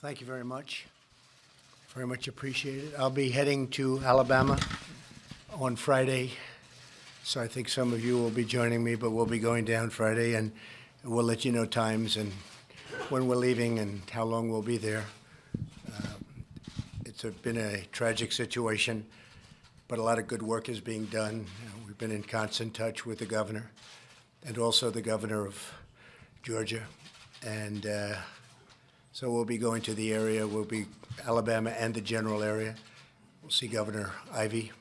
Thank you very much. Very much appreciated. I'll be heading to Alabama on Friday, so I think some of you will be joining me, but we'll be going down Friday, and we'll let you know times and when we're leaving and how long we'll be there. Um, It's a- been a tragic situation, but a lot of good work is being done. Uh, We've been in constant touch with the governor and also the governor of Georgia. And uh, so we'll be going to the area, we'll be Alabama and the general area. We'll see Governor Ivey.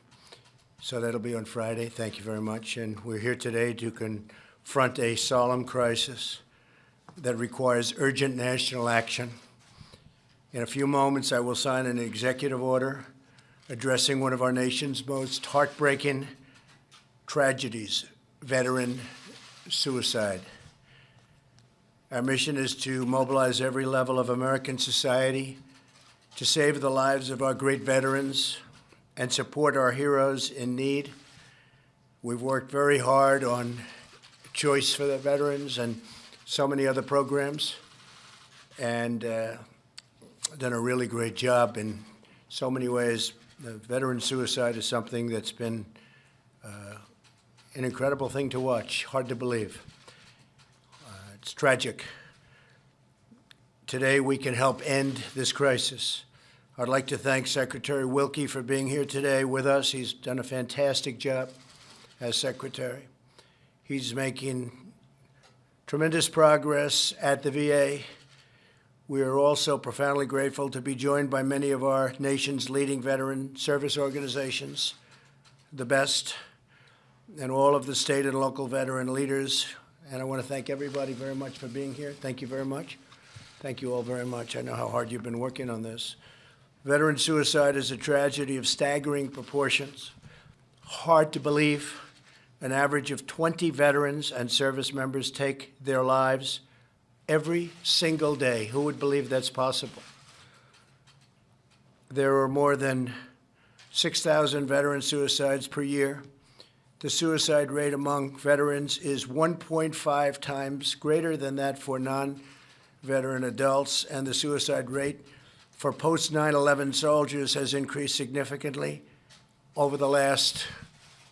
So that'll be on Friday. Thank you very much. And we're here today to confront a solemn crisis that requires urgent national action. In a few moments, I will sign an executive order addressing one of our nation's most heartbreaking tragedies, veteran suicide. Our mission is to mobilize every level of American society to save the lives of our great veterans and support our heroes in need. We've worked very hard on Choice for the Veterans and so many other programs, and uh, done a really great job in so many ways. The veteran suicide is something that's been uh, an incredible thing to watch, hard to believe. It's tragic. Today, we can help end this crisis. I'd like to thank Secretary Wilkie for being here today with us. He's done a fantastic job as Secretary. He's making tremendous progress at the VA. We are also profoundly grateful to be joined by many of our nation's leading veteran service organizations, the best, and all of the state and local veteran leaders. And I want to thank everybody very much for being here. Thank you very much. Thank you all very much. I know how hard you've been working on this. Veteran suicide is a tragedy of staggering proportions. Hard to believe. An average of 20 veterans and service members take their lives every single day. Who would believe that's possible? There are more than 6,000 veteran suicides per year. The suicide rate among veterans is 1.5 times greater than that for non-veteran adults, and the suicide rate for post 9 11 soldiers has increased significantly over the last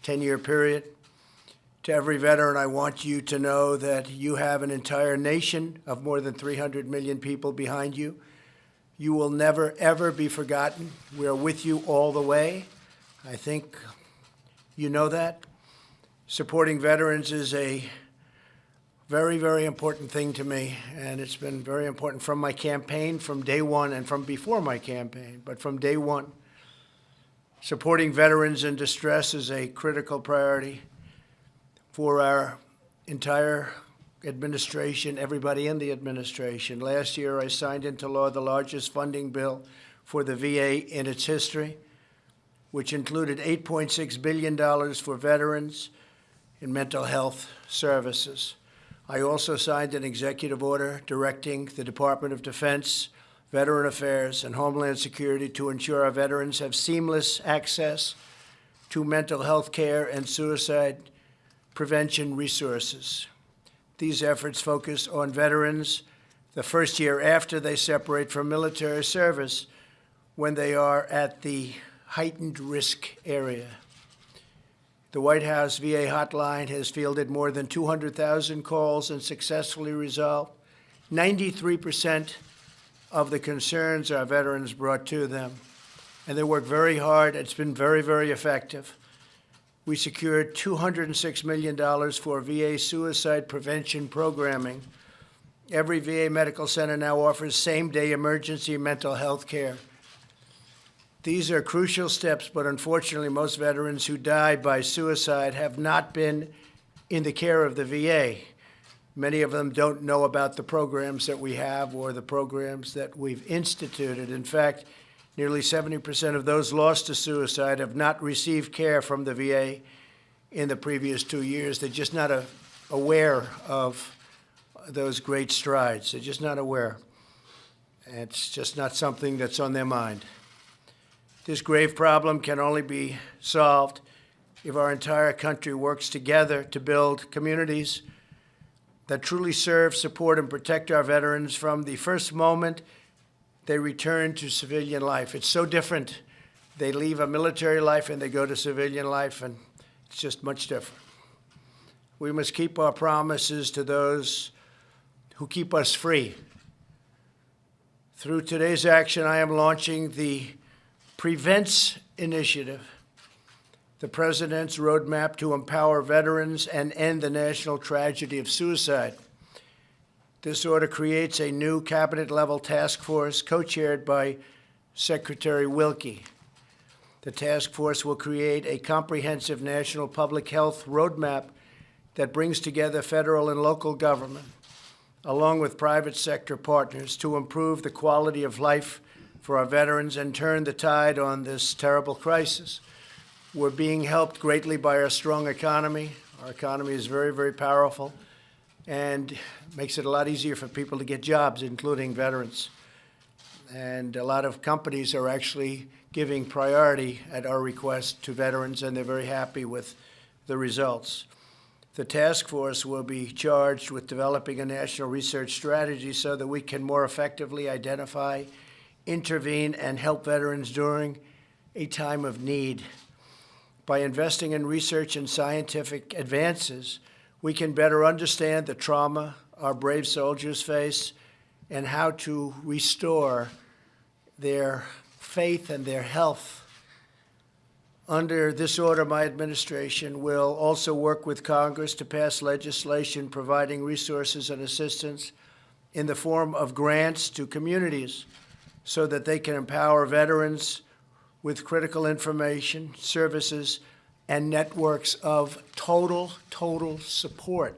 10 year period. To every veteran, I want you to know that you have an entire nation of more than 300 million people behind you. You will never, ever be forgotten. We are with you all the way. I think you know that. Supporting veterans is a very, very important thing to me, and it's been very important from my campaign, from day one, and from before my campaign, but from day one. Supporting veterans in distress is a critical priority for our entire administration, everybody in the administration. Last year, I signed into law the largest funding bill for the VA in its history, which included $8.6 billion for veterans in mental health services. I also signed an executive order directing the Department of Defense, Veteran Affairs, and Homeland Security to ensure our veterans have seamless access to mental health care and suicide prevention resources. These efforts focus on veterans the first year after they separate from military service when they are at the heightened risk area. The White House VA hotline has fielded more than 200,000 calls and successfully resolved 93% of the concerns our veterans brought to them. And they work very hard. It's been very, very effective. We secured $206 million for VA suicide prevention programming. Every VA medical center now offers same-day emergency mental health care. These are crucial steps, but unfortunately, most veterans who die by suicide have not been in the care of the VA. Many of them don't know about the programs that we have or the programs that we've instituted. In fact, nearly 70% of those lost to suicide have not received care from the VA in the previous two years. They're just not a, aware of those great strides. They're just not aware. It's just not something that's on their mind. This grave problem can only be solved if our entire country works together to build communities that truly serve, support, and protect our veterans from the first moment they return to civilian life. It's so different. They leave a military life and they go to civilian life, and it's just much different. We must keep our promises to those who keep us free. Through today's action, I am launching the Prevents Initiative, the President's roadmap to empower veterans and end the national tragedy of suicide. This order creates a new cabinet level task force co chaired by Secretary Wilkie. The task force will create a comprehensive national public health roadmap that brings together federal and local government, along with private sector partners, to improve the quality of life for our veterans and turn the tide on this terrible crisis. We're being helped greatly by our strong economy. Our economy is very, very powerful and makes it a lot easier for people to get jobs, including veterans. And a lot of companies are actually giving priority at our request to veterans, and they're very happy with the results. The task force will be charged with developing a national research strategy so that we can more effectively identify, intervene, and help veterans during a time of need. By investing in research and scientific advances, we can better understand the trauma our brave soldiers face and how to restore their faith and their health. Under this order, my administration will also work with Congress to pass legislation providing resources and assistance in the form of grants to communities so that they can empower veterans with critical information, services, and networks of total, total support.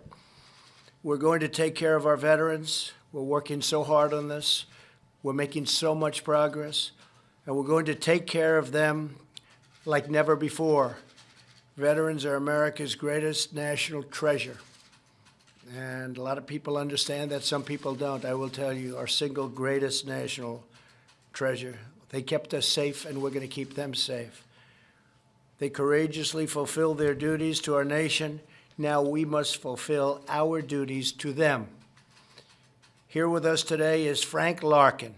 We're going to take care of our veterans. We're working so hard on this. We're making so much progress. And we're going to take care of them like never before. Veterans are America's greatest national treasure. And a lot of people understand that, some people don't. I will tell you, our single greatest national treasure. They kept us safe, and we're going to keep them safe. They courageously fulfilled their duties to our nation. Now we must fulfill our duties to them. Here with us today is Frank Larkin.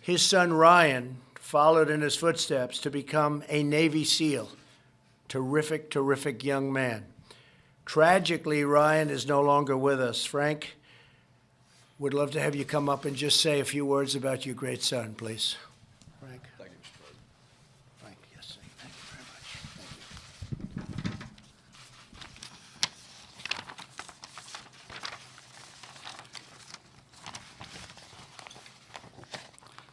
His son Ryan followed in his footsteps to become a Navy SEAL. Terrific, terrific young man. Tragically, Ryan is no longer with us. Frank, would love to have you come up and just say a few words about your great son, please. Frank. Thank you, Mr. President. Frank, yes, sir. thank you very much. Thank you.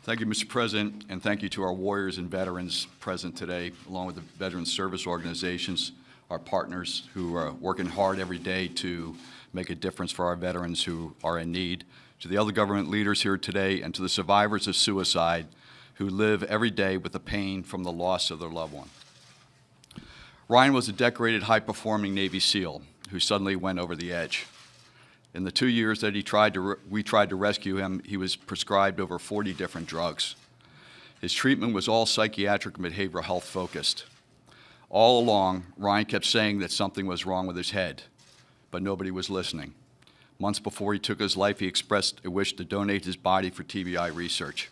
Thank you, Mr. President, and thank you to our warriors and veterans present today, along with the veteran service organizations, our partners who are working hard every day to make a difference for our veterans who are in need, to the other government leaders here today, and to the survivors of suicide who live every day with the pain from the loss of their loved one. Ryan was a decorated, high-performing Navy SEAL who suddenly went over the edge. In the two years that he tried to we tried to rescue him, he was prescribed over 40 different drugs. His treatment was all psychiatric and behavioral health focused. All along, Ryan kept saying that something was wrong with his head, but nobody was listening. Months before he took his life, he expressed a wish to donate his body for TBI research.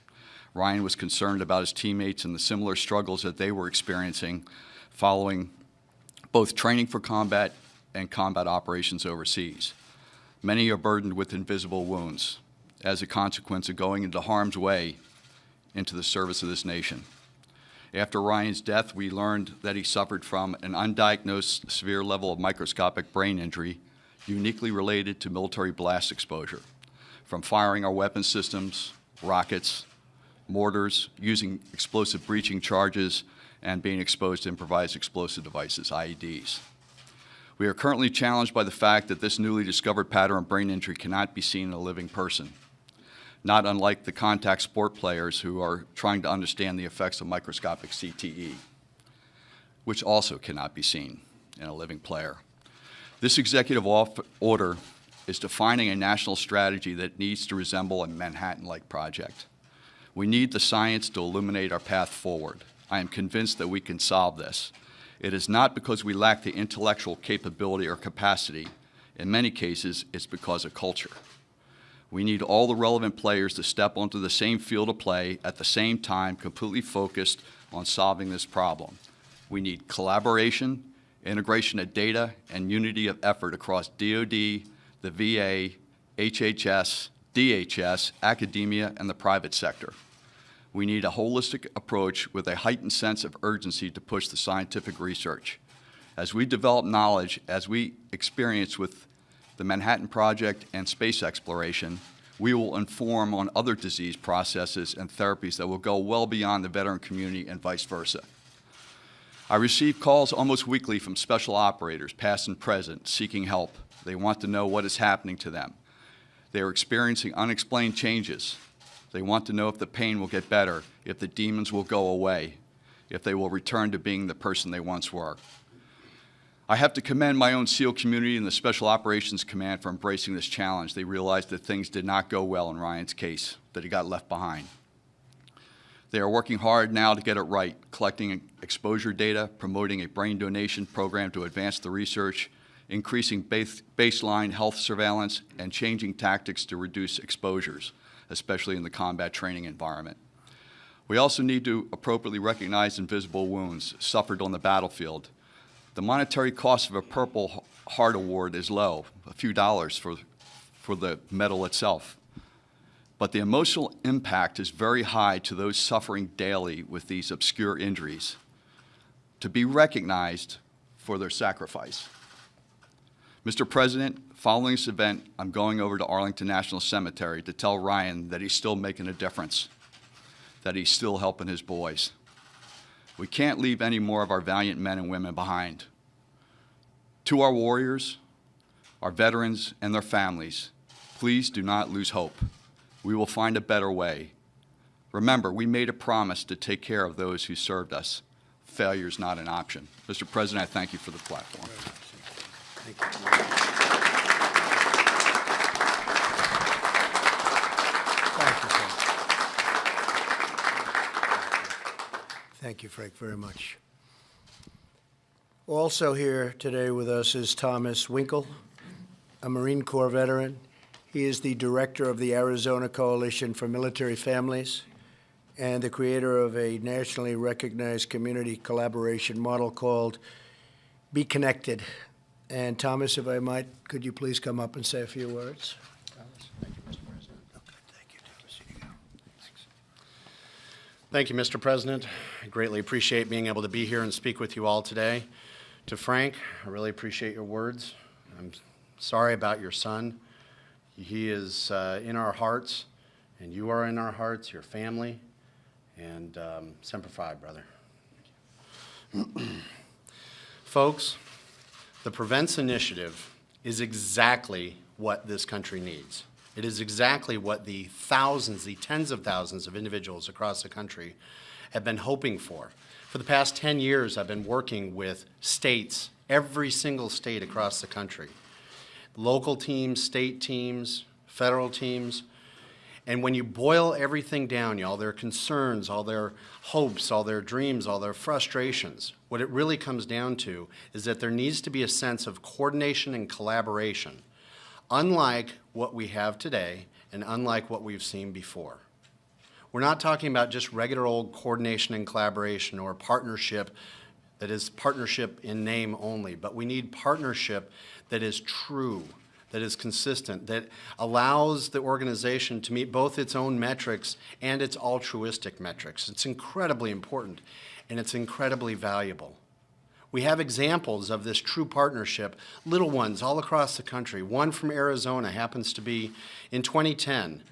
Ryan was concerned about his teammates and the similar struggles that they were experiencing following both training for combat and combat operations overseas. Many are burdened with invisible wounds as a consequence of going into harm's way into the service of this nation. After Ryan's death, we learned that he suffered from an undiagnosed severe level of microscopic brain injury uniquely related to military blast exposure from firing our weapon systems, rockets, mortars, using explosive breaching charges, and being exposed to improvised explosive devices, IEDs. We are currently challenged by the fact that this newly discovered pattern of brain injury cannot be seen in a living person, not unlike the contact sport players who are trying to understand the effects of microscopic CTE, which also cannot be seen in a living player. This executive order is defining a national strategy that needs to resemble a Manhattan-like project. We need the science to illuminate our path forward. I am convinced that we can solve this. It is not because we lack the intellectual capability or capacity. In many cases, it's because of culture. We need all the relevant players to step onto the same field of play at the same time, completely focused on solving this problem. We need collaboration, integration of data, and unity of effort across DoD, the VA, HHS, DHS, academia, and the private sector. We need a holistic approach with a heightened sense of urgency to push the scientific research. As we develop knowledge, as we experience with the Manhattan Project and space exploration, we will inform on other disease processes and therapies that will go well beyond the veteran community and vice versa. I receive calls almost weekly from special operators, past and present, seeking help. They want to know what is happening to them. They are experiencing unexplained changes. They want to know if the pain will get better, if the demons will go away, if they will return to being the person they once were. I have to commend my own SEAL community and the Special Operations Command for embracing this challenge. They realized that things did not go well in Ryan's case, that he got left behind. They are working hard now to get it right, collecting exposure data, promoting a brain donation program to advance the research, increasing base, baseline health surveillance, and changing tactics to reduce exposures, especially in the combat training environment. We also need to appropriately recognize invisible wounds suffered on the battlefield. The monetary cost of a Purple Heart Award is low, a few dollars for, for the medal itself. But the emotional impact is very high to those suffering daily with these obscure injuries to be recognized for their sacrifice. Mr. President, following this event, I'm going over to Arlington National Cemetery to tell Ryan that he's still making a difference, that he's still helping his boys. We can't leave any more of our valiant men and women behind. To our warriors, our veterans, and their families, please do not lose hope. We will find a better way. Remember, we made a promise to take care of those who served us. Failure is not an option. Mr. President, I thank you for the platform. Thank you, Frank. Thank you, Frank, very much. Also here today with us is Thomas Winkel, a Marine Corps veteran. He is the director of the Arizona Coalition for Military Families and the creator of a nationally recognized community collaboration model called Be Connected. And Thomas, if I might, could you please come up and say a few words? Thomas, thank you, Mr. President. Okay, thank you, Thomas. Here you go. Thanks. Thank you, Mr. President. I greatly appreciate being able to be here and speak with you all today. To Frank, I really appreciate your words. I'm sorry about your son. He is uh, in our hearts, and you are in our hearts, your family, and um, Semper Fi, brother. Folks, the Prevents Initiative is exactly what this country needs. It is exactly what the thousands, the tens of thousands of individuals across the country have been hoping for. For the past 10 years, I've been working with states, every single state across the country, local teams, state teams, federal teams. And when you boil everything down, y'all, their concerns, all their hopes, all their dreams, all their frustrations, what it really comes down to is that there needs to be a sense of coordination and collaboration, unlike what we have today and unlike what we've seen before. We're not talking about just regular old coordination and collaboration or partnership that is partnership in name only, but we need partnership that is true, that is consistent, that allows the organization to meet both its own metrics and its altruistic metrics. It's incredibly important and it's incredibly valuable. We have examples of this true partnership, little ones all across the country. One from Arizona happens to be in 2010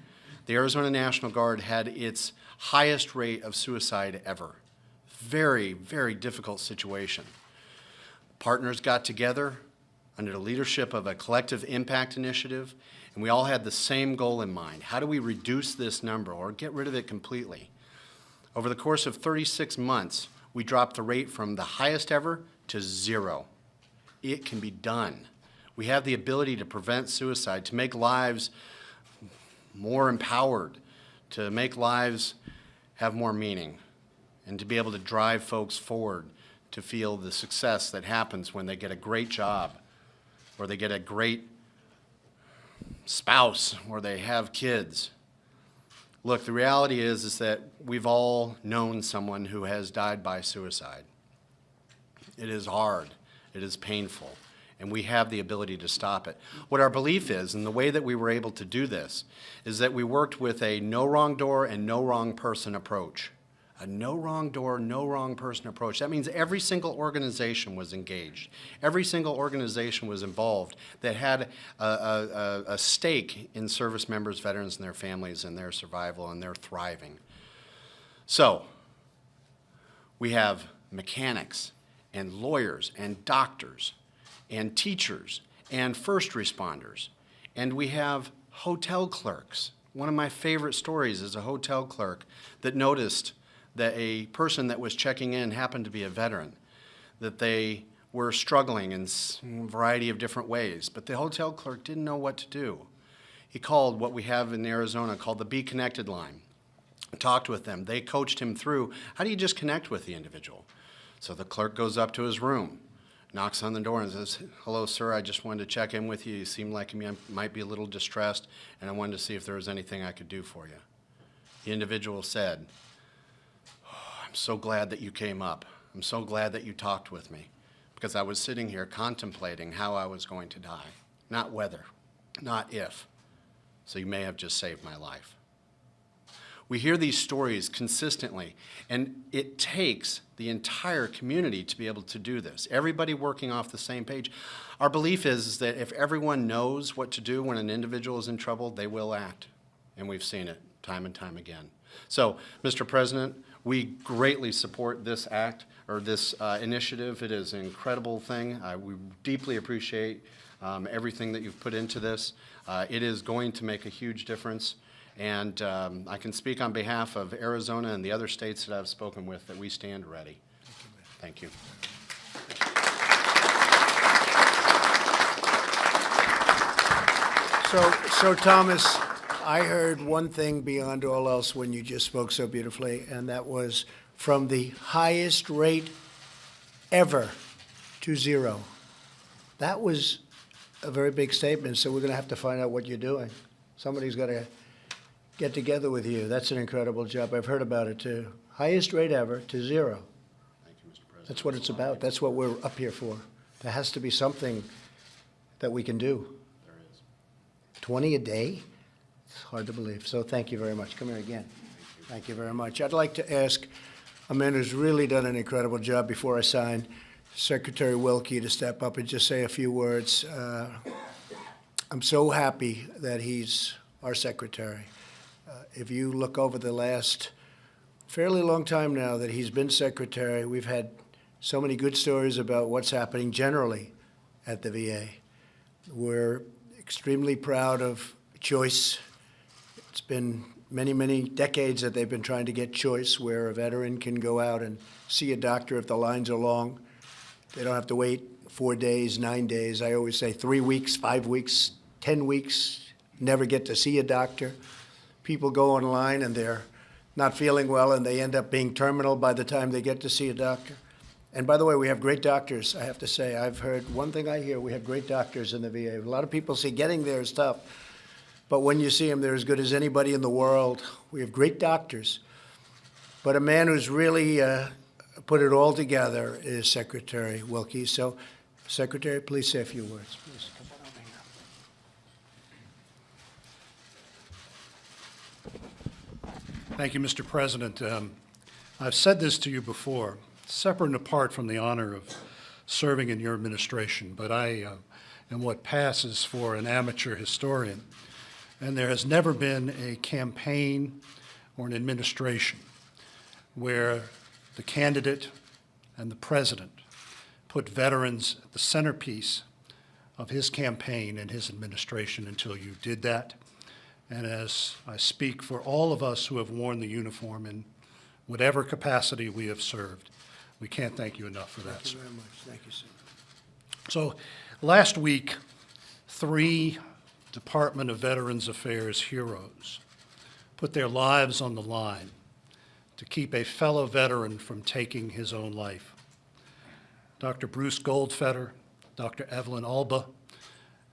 the Arizona National Guard had its highest rate of suicide ever. Very, very difficult situation. Partners got together under the leadership of a collective impact initiative, and we all had the same goal in mind. How do we reduce this number or get rid of it completely? Over the course of 36 months, we dropped the rate from the highest ever to zero. It can be done. We have the ability to prevent suicide, to make lives more empowered, to make lives have more meaning, and to be able to drive folks forward to feel the success that happens when they get a great job or they get a great spouse or they have kids. Look, the reality is, is that we've all known someone who has died by suicide. It is hard, it is painful, and we have the ability to stop it. What our belief is, and the way that we were able to do this, is that we worked with a no wrong door and no wrong person approach. A no wrong door, no wrong person approach. That means every single organization was engaged. Every single organization was involved that had a, a, a- stake in service members, veterans, and their families, and their survival and their thriving. So, we have mechanics and lawyers and doctors and teachers and first responders. And we have hotel clerks. One of my favorite stories is a hotel clerk that noticed that a person that was checking in happened to be a veteran, that they were struggling in a variety of different ways, but the hotel clerk didn't know what to do. He called what we have in Arizona called the Be Connected line talked with them. They coached him through how do you just connect with the individual? So the clerk goes up to his room, knocks on the door, and says, Hello, sir, I just wanted to check in with you. You seem like you might be a little distressed, and I wanted to see if there was anything I could do for you. The individual said, "Oh, I'm so glad that you came up. I'm so glad that you talked with me because I was sitting here contemplating how I was going to die, not whether, not if. So you may have just saved my life. We hear these stories consistently, and it takes the entire community to be able to do this. Everybody working off the same page. Our belief is, that if everyone knows what to do when an individual is in trouble, they will act. And we've seen it time and time again. So, Mr. President, we greatly support this act or this uh, initiative. It is an incredible thing. Uh, we deeply appreciate um, everything that you've put into this. Uh, it is going to make a huge difference. And um, I can speak on behalf of Arizona and the other states that I've spoken with that we stand ready. Thank you. So, so Thomas, I heard one thing beyond all else when you just spoke so beautifully, and that was from the highest rate ever to zero. That was a very big statement, so we're going to have to find out what you're doing. Somebody's got to get together with you. That's an incredible job. I've heard about it too. Highest rate ever to zero. Thank you, Mr. President. That's what it's about. That's what we're up here for. There has to be something that we can do. There is. 20 a day? It's hard to believe. So thank you very much. Come here again. Thank you very much. I'd like to ask a man who's really done an incredible job before I sign, Secretary Wilkie, to step up and just say a few words. Uh, I'm so happy that he's our secretary. Uh, If you look over the last fairly long time now that he's been secretary, we've had so many good stories about what's happening generally at the VA. We're extremely proud of Choice. It's been many, many decades that they've been trying to get Choice, where a veteran can go out and see a doctor if the lines are long. They don't have to wait four days, nine days. I always say three weeks, five weeks, 10 weeks, never get to see a doctor. People go online and they're not feeling well and they end up being terminal by the time they get to see a doctor. And by the way, we have great doctors, I have to say. I've heard, one thing I hear, we have great doctors in the VA. A lot of people say getting there is tough, but when you see them, they're as good as anybody in the world. We have great doctors. But a man who's really uh, put it all together is Secretary Wilkie. So, Secretary, please say a few words, please. Thank you, Mr. President. Um, I've said this to you before, separate and apart from the honor of serving in your administration, but I uh, am what passes for an amateur historian. And there has never been a campaign or an administration where the candidate and the president put veterans at the centerpiece of his campaign and his administration until you did that. And as I speak for all of us who have worn the uniform in whatever capacity we have served, we can't thank you enough for that, Thank you very much. Thank you, sir. So, last week, three Department of Veterans Affairs heroes put their lives on the line to keep a fellow veteran from taking his own life. Dr. Bruce Goldfeder, Dr. Evelyn Alba,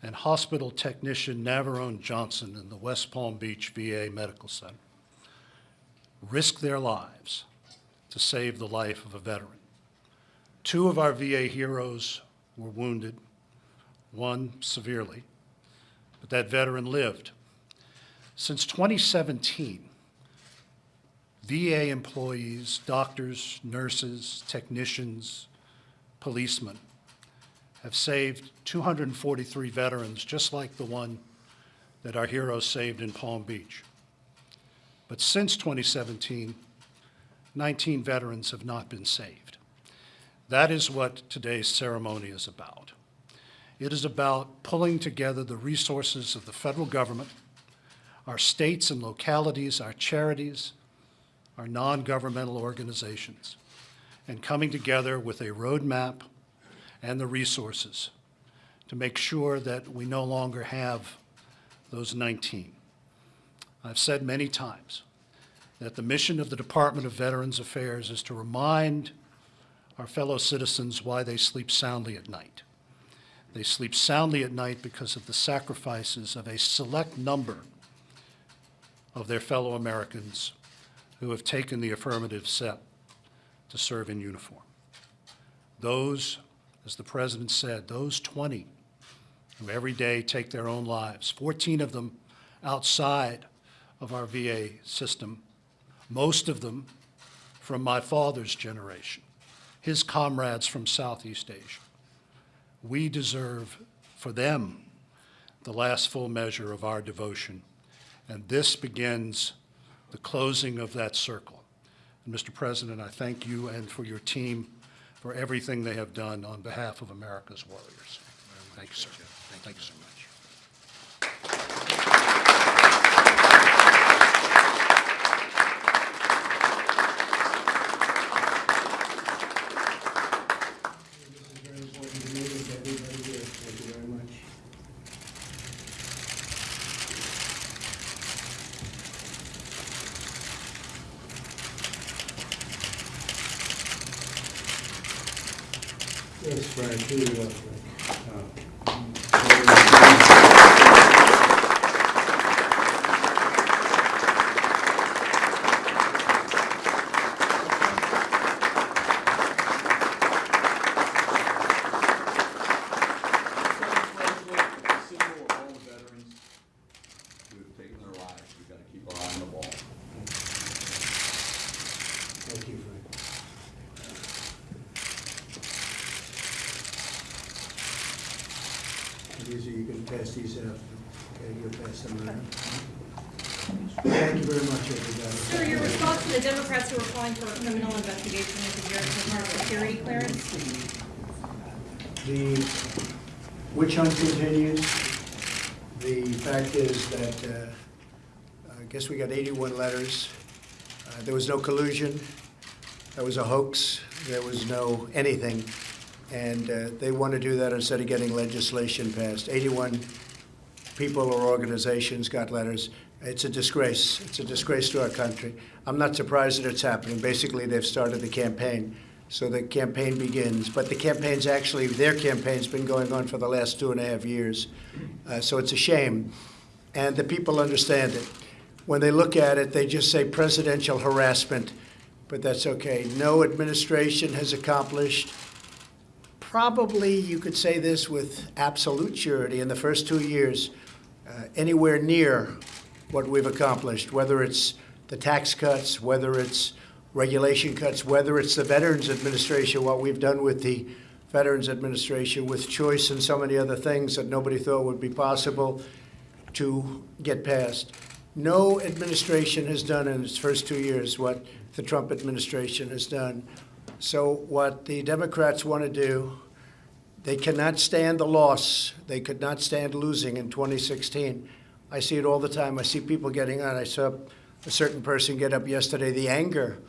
and hospital technician Navarone Johnson in the West Palm Beach VA Medical Center risked their lives to save the life of a veteran. Two of our VA heroes were wounded, one severely, but that veteran lived. Since 2017, VA employees, doctors, nurses, technicians, policemen have saved 243 veterans, just like the one that our heroes saved in Palm Beach. But since 2017, 19 veterans have not been saved. That is what today's ceremony is about. It is about pulling together the resources of the federal government, our states and localities, our charities, our non-governmental organizations, and coming together with a roadmap and the resources to make sure that we no longer have those 19. I've said many times that the mission of the Department of Veterans Affairs is to remind our fellow citizens why they sleep soundly at night. They sleep soundly at night because of the sacrifices of a select number of their fellow Americans who have taken the affirmative step to serve in uniform. Those, as the President said, those 20 who every day take their own lives, 14 of them outside of our VA system, most of them from my father's generation, his comrades from Southeast Asia. We deserve for them the last full measure of our devotion, and this begins the closing of that circle. And Mr. President, I thank you and for your team for everything they have done on behalf of America's warriors. Thank you, sir. Thank you so much. This is very important to me and to everybody here. Thank you very much. Yes, Frank, here you go, Frank. symbol of all the veterans who have taken their lives. We've got to keep our eye on the ball. Thank you, Frank. These are, you can pass these out. Okay, you'll pass them around. Thank you very much, everybody. Sir, your response to the Democrats who are calling for a criminal investigation into your national security clearance? The hunt continues. The fact is that, uh, I guess we got 81 letters. Uh, There was no collusion. That was a hoax. There was no anything. And uh, they want to do that instead of getting legislation passed. 81 people or organizations got letters. It's a disgrace. It's a disgrace to our country. I'm not surprised that it's happening. Basically, they've started the campaign. So the campaign begins. But the campaign's actually, their campaign's been going on for the last two and a half years. Uh, so it's a shame. And the people understand it. When they look at it, they just say presidential harassment, but that's okay. No administration has accomplished probably, you could say this with absolute surety, in the first two years, uh, anywhere near what we've accomplished, whether it's the tax cuts, whether it's regulation cuts, whether it's the Veterans Administration, what we've done with the Veterans Administration, with choice and so many other things that nobody thought would be possible to get passed. No administration has done in its first two years what the Trump administration has done. So what the Democrats want to do, they cannot stand the loss. They could not stand losing in 2016. I see it all the time. I see people getting on. I saw a certain person get up yesterday, the anger,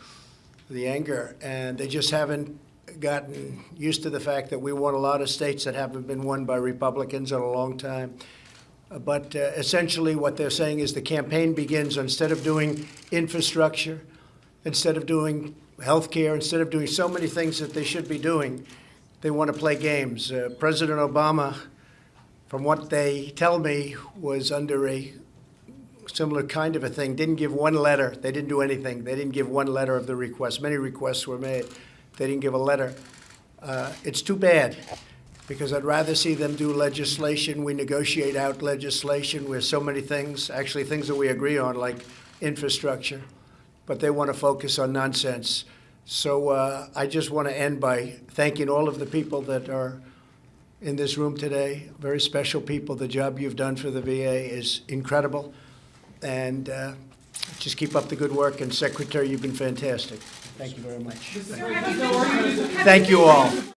the anger, and they just haven't gotten used to the fact that we won a lot of states that haven't been won by Republicans in a long time. Uh, But uh, essentially, what they're saying is the campaign begins, instead of doing infrastructure, instead of doing health care, instead of doing so many things that they should be doing, they want to play games. Uh, President Obama from what they tell me, was under a similar kind of a thing, didn't give one letter. They didn't do anything. They didn't give one letter of the request. Many requests were made. They didn't give a letter. Uh, It's too bad, because I'd rather see them do legislation. We negotiate out legislation where so many things, actually things that we agree on, like infrastructure, but they want to focus on nonsense. So uh, I just want to end by thanking all of the people that are in this room today, very special people. The job you've done for the VA is incredible. And uh, just keep up the good work. And Secretary, you've been fantastic. Thank you very much. Thank you all.